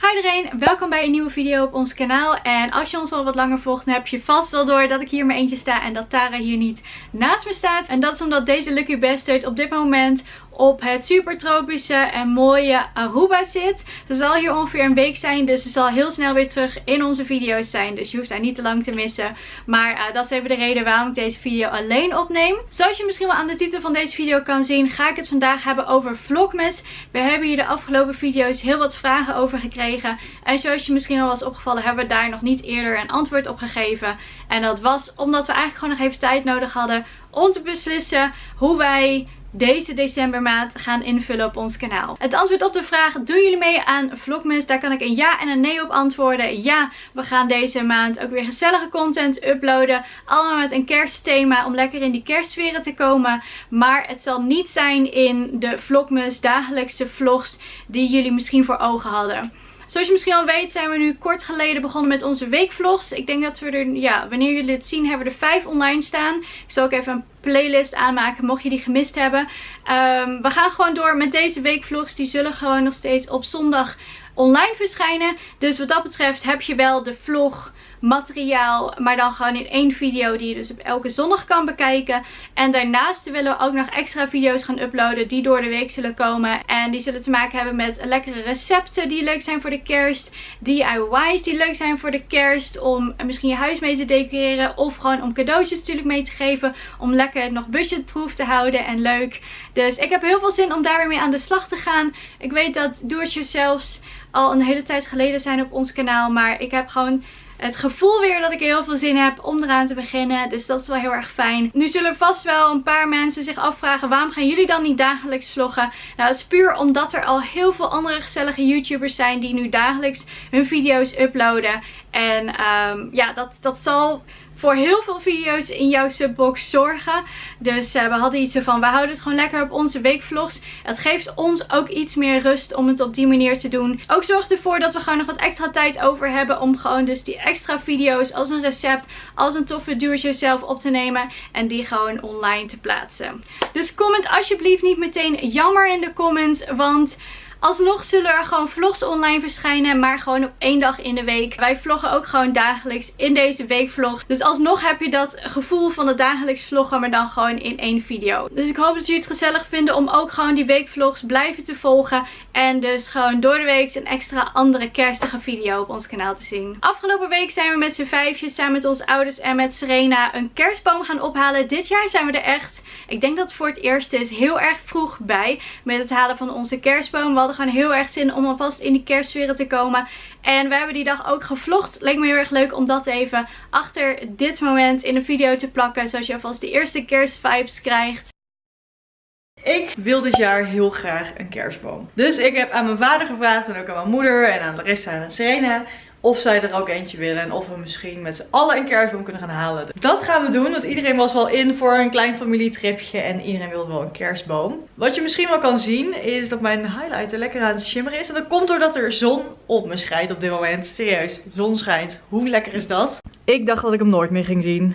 Hi iedereen, welkom bij een nieuwe video op ons kanaal. En als je ons al wat langer volgt, dan heb je vast wel door dat ik hier maar eentje sta en dat Tara hier niet naast me staat. En dat is omdat deze Lucky Bastard op dit moment op het super tropische en mooie Aruba zit. Ze zal hier ongeveer een week zijn, dus ze zal heel snel weer terug in onze video's zijn. Dus je hoeft haar niet te lang te missen. Maar uh, dat is even de reden waarom ik deze video alleen opneem. Zoals je misschien wel aan de titel van deze video kan zien, ga ik het vandaag hebben over Vlogmas. We hebben hier de afgelopen video's heel wat vragen over gekregen. En zoals je misschien al was opgevallen, hebben we daar nog niet eerder een antwoord op gegeven. En dat was omdat we eigenlijk gewoon nog even tijd nodig hadden om te beslissen hoe wij deze decembermaand gaan invullen op ons kanaal. Het antwoord op de vraag, doen jullie mee aan Vlogmas? Daar kan ik een ja en een nee op antwoorden. Ja, we gaan deze maand ook weer gezellige content uploaden. Allemaal met een kerstthema om lekker in die kerstsferen te komen. Maar het zal niet zijn in de Vlogmas dagelijkse vlogs die jullie misschien voor ogen hadden. Zoals je misschien al weet zijn we nu kort geleden begonnen met onze weekvlogs. Ik denk dat we er, ja, wanneer jullie het zien, hebben er vijf online staan. Ik zal ook even een playlist aanmaken mocht je die gemist hebben. Um, we gaan gewoon door met deze weekvlogs. Die zullen gewoon nog steeds op zondag online verschijnen. Dus wat dat betreft heb je wel de vlog materiaal. Maar dan gewoon in één video die je dus op elke zondag kan bekijken. En daarnaast willen we ook nog extra video's gaan uploaden die door de week zullen komen. En die zullen te maken hebben met lekkere recepten die leuk zijn voor de kerst. DIY's die leuk zijn voor de kerst. Om misschien je huis mee te decoreren. Of gewoon om cadeautjes natuurlijk mee te geven. Om lekker nog budgetproof te houden en leuk. Dus ik heb heel veel zin om daar weer mee aan de slag te gaan. Ik weet dat do-it-yourselfs al een hele tijd geleden zijn op ons kanaal. Maar ik heb gewoon het gevoel weer dat ik heel veel zin heb om eraan te beginnen. Dus dat is wel heel erg fijn. Nu zullen vast wel een paar mensen zich afvragen waarom gaan jullie dan niet dagelijks vloggen? Nou, dat is puur omdat er al heel veel andere gezellige YouTubers zijn die nu dagelijks hun video's uploaden. En um, ja, dat, dat zal voor heel veel video's in jouw subbox zorgen. Dus uh, we hadden iets van, we houden het gewoon lekker op onze weekvlogs. Het geeft ons ook iets meer rust om het op die manier te doen. Ook zorgt ervoor dat we gewoon nog wat extra tijd over hebben om gewoon dus die extra video's als een recept, als een toffe do-it-yourself op te nemen. En die gewoon online te plaatsen. Dus comment alsjeblieft niet meteen jammer in de comments, want... Alsnog zullen er gewoon vlogs online verschijnen, maar gewoon op één dag in de week. Wij vloggen ook gewoon dagelijks in deze weekvlog. Dus alsnog heb je dat gevoel van het dagelijks vloggen, maar dan gewoon in één video. Dus ik hoop dat jullie het gezellig vinden om ook gewoon die weekvlogs blijven te volgen. En dus gewoon door de week een extra andere kerstige video op ons kanaal te zien. Afgelopen week zijn we met z'n vijfjes samen met onze ouders en met Serena een kerstboom gaan ophalen. Dit jaar zijn we er echt ik denk dat voor het eerst is heel erg vroeg bij met het halen van onze kerstboom. We hadden gewoon heel erg zin om alvast in die kerstsferen te komen. En we hebben die dag ook gevlogd. Leek me heel erg leuk om dat even achter dit moment in een video te plakken. Zodat je alvast de eerste kerstvibes krijgt. Ik wil dit jaar heel graag een kerstboom. Dus ik heb aan mijn vader gevraagd en ook aan mijn moeder en aan Larissa en aan Serena of zij er ook eentje willen. En of we misschien met z'n allen een kerstboom kunnen gaan halen. Dat gaan we doen. Want iedereen was wel in voor een klein familietripje. En iedereen wil wel een kerstboom. Wat je misschien wel kan zien is dat mijn highlighter lekker aan het shimmeren is. En dat komt doordat er zon op me schijnt op dit moment. Serieus, zon schijnt. Hoe lekker is dat? Ik dacht dat ik hem nooit meer ging zien.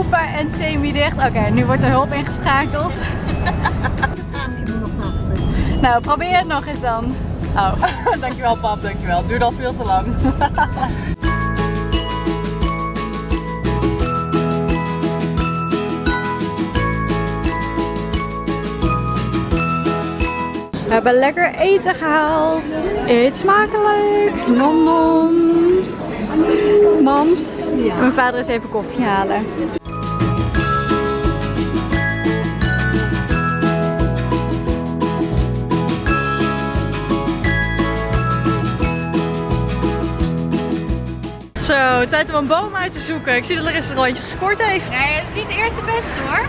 Open en semi-dicht. Oké, nu wordt er hulp ingeschakeld. het raam moet nog achter. Nou, probeer het nog eens dan. Oh, dankjewel pap, dankjewel. Duurt al veel te lang. We hebben lekker eten gehaald. Eet smakelijk. Nom nom. Mams. Ja. Mijn vader is even koffie halen. Zo, tijd om een boom uit te zoeken. Ik zie dat Larissa er al eentje gescoord heeft. Nee, het is niet de eerste beste hoor.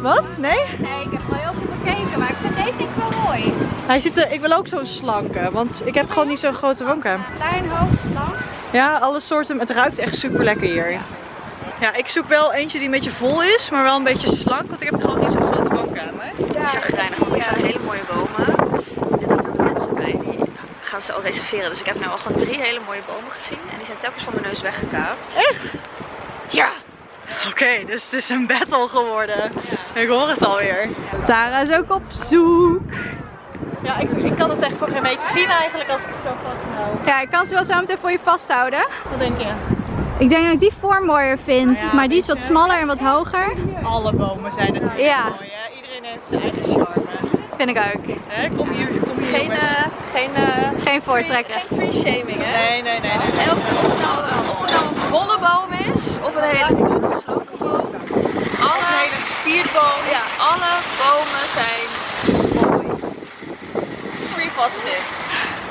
Wat? Nee? Nee, ik heb wel heel veel gekeken, maar ik vind deze niet wel mooi. Hij ziet er, ik wil ook zo'n slanke, want ik heb gewoon niet zo'n grote woonkamer. Klein, hoog, slank. Ja, alle soorten. Het ruikt echt super lekker hier. Ja. ja, ik zoek wel eentje die een beetje vol is, maar wel een beetje slank, want ik heb gewoon niet zo'n grote woonkamer. Ja, chagrijnig, want ik zag hele mooie bomen. Dit is ook mensen bij die gaan ze al reserveren. Dus ik heb nu al gewoon drie hele mooie bomen gezien. En die zijn telkens van mijn neus weggekaapt. Echt? Ja. Oké, dus het is een battle geworden. Ik hoor het alweer. Tara is ook op zoek. Ja, ik, ik kan het echt voor geen meter zien eigenlijk als ik het zo vasthoud. Ja, ik kan ze wel zo meteen voor je vasthouden. Wat denk je? Ik denk dat ik die vorm mooier vind. Ja, maar die is wat smaller en wat hoger. Alle bomen zijn natuurlijk Ja. mooi, hè? Iedereen heeft zijn eigen charme. Vind ik ook. Hè? Kom hier, kom hier Geen, eh, geen, eh, geen voortrekken. Geen tree shaming, hè? Nee, nee, nee. of het, nou, eh, of het nou een volle boom is, of een hele toegesloken boom. Alle, hele gespierd boom. ja, alle bomen zijn mooi. Tree positive.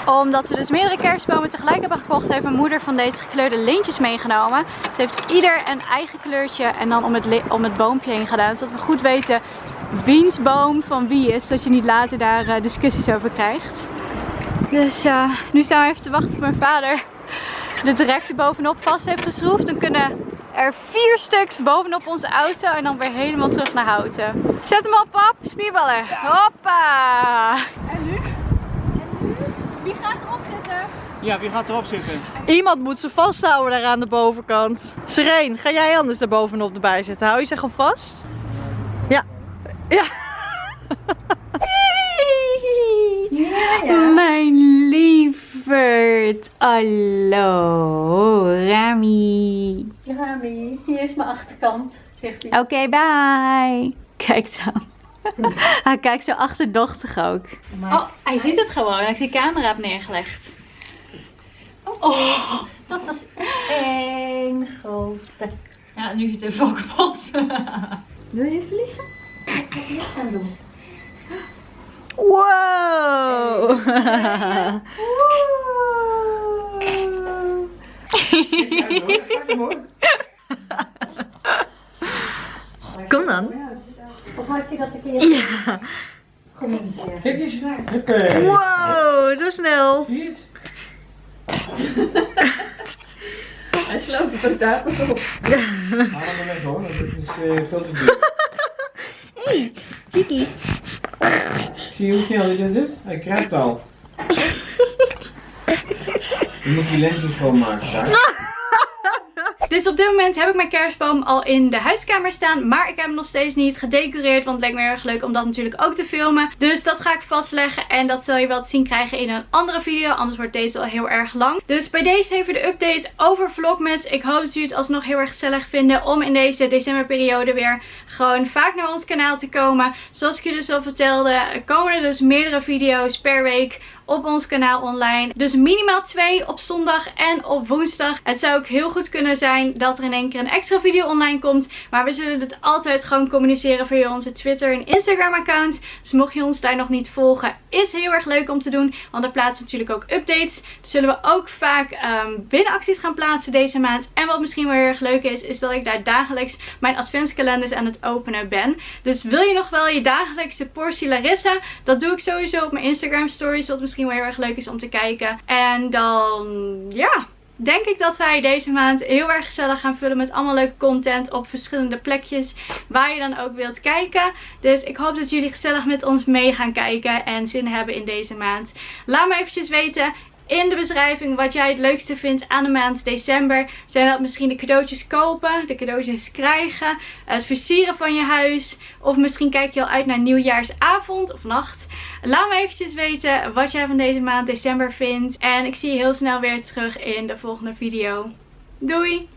Omdat we dus meerdere kerstbomen tegelijk hebben gekocht, heeft mijn moeder van deze gekleurde lintjes meegenomen. Ze heeft ieder een eigen kleurtje en dan om het, om het boompje heen gedaan. Zodat we goed weten wiens boom van wie is. Zodat je niet later daar eh, discussies over krijgt. Dus eh, nu staan we even te wachten op mijn vader. De direct er bovenop vast heeft geschroefd. Dan kunnen er vier stuks bovenop onze auto en dan weer helemaal terug naar Houten. Zet hem op pap, spierballen. Hoppa! En nu? Wie gaat erop zitten? Ja, wie gaat erop zitten? Iemand moet ze vasthouden daar aan de bovenkant. Sereen, ga jij anders daar bovenop erbij zitten? Hou je ze gewoon vast? Ja. Ja. Mijn lieverd. Hallo, Rami. Rami, hier is mijn achterkant, zegt hij. Oké, bye. Kijk dan. Hij kijkt zo achterdochtig ook. Oh, hij ziet het gewoon. Hij heeft die camera op neergelegd. Oh. Dat was één grote. Ja, nu is het even ook kapot. Wil je even liggen? Wat ga je licht aan doen? Wow. Kom dan. Of had je dat een keer? Ja. Kom een keer. Kijk eens. Huppé. Wow, zo snel. Zie je het? Hij sloopt het ook daar pas op. Haal hem weg hoor, dit is eh, veel te duur. Hey, Tiki. Zie je hoe snel hij dit doet? Hij kruipt al. Je moet die lensjes schoonmaken daar. Dus op dit moment heb ik mijn kerstboom al in de huiskamer staan. Maar ik heb hem nog steeds niet gedecoreerd. Want het leek me erg leuk om dat natuurlijk ook te filmen. Dus dat ga ik vastleggen. En dat zul je wel te zien krijgen in een andere video. Anders wordt deze al heel erg lang. Dus bij deze even de update over Vlogmas. Ik hoop dat jullie het alsnog heel erg gezellig vinden. Om in deze decemberperiode weer gewoon vaak naar ons kanaal te komen. Zoals ik jullie dus al vertelde. Komen er dus meerdere video's per week op ons kanaal online. Dus minimaal twee op zondag en op woensdag. Het zou ook heel goed kunnen zijn dat er in één keer een extra video online komt. Maar we zullen het altijd gewoon communiceren via onze Twitter en Instagram accounts. Dus mocht je ons daar nog niet volgen, is heel erg leuk om te doen. Want daar plaatsen natuurlijk ook updates. Dus zullen we ook vaak ehm binnenacties gaan plaatsen deze maand. En wat misschien wel heel erg leuk is, is dat ik daar dagelijks mijn adventskalenders aan het openen ben. Dus wil je nog wel je dagelijkse portie Larissa? Dat doe ik sowieso op mijn Instagram stories. Wat misschien wel heel erg leuk is om te kijken. En dan, ja, denk ik dat wij deze maand heel erg gezellig gaan vullen met allemaal leuke content op verschillende plekjes waar je dan ook wilt kijken. Dus ik hoop dat jullie gezellig met ons mee gaan kijken en zin hebben in deze maand. Laat me eventjes weten in de beschrijving wat jij het leukste vindt aan de maand december. Zijn dat misschien de cadeautjes kopen, de cadeautjes krijgen, het versieren van je huis. Of misschien kijk je al uit naar nieuwjaarsavond of nacht. Laat me eventjes weten wat jij van deze maand december vindt. En ik zie je heel snel weer terug in de volgende video. Doei!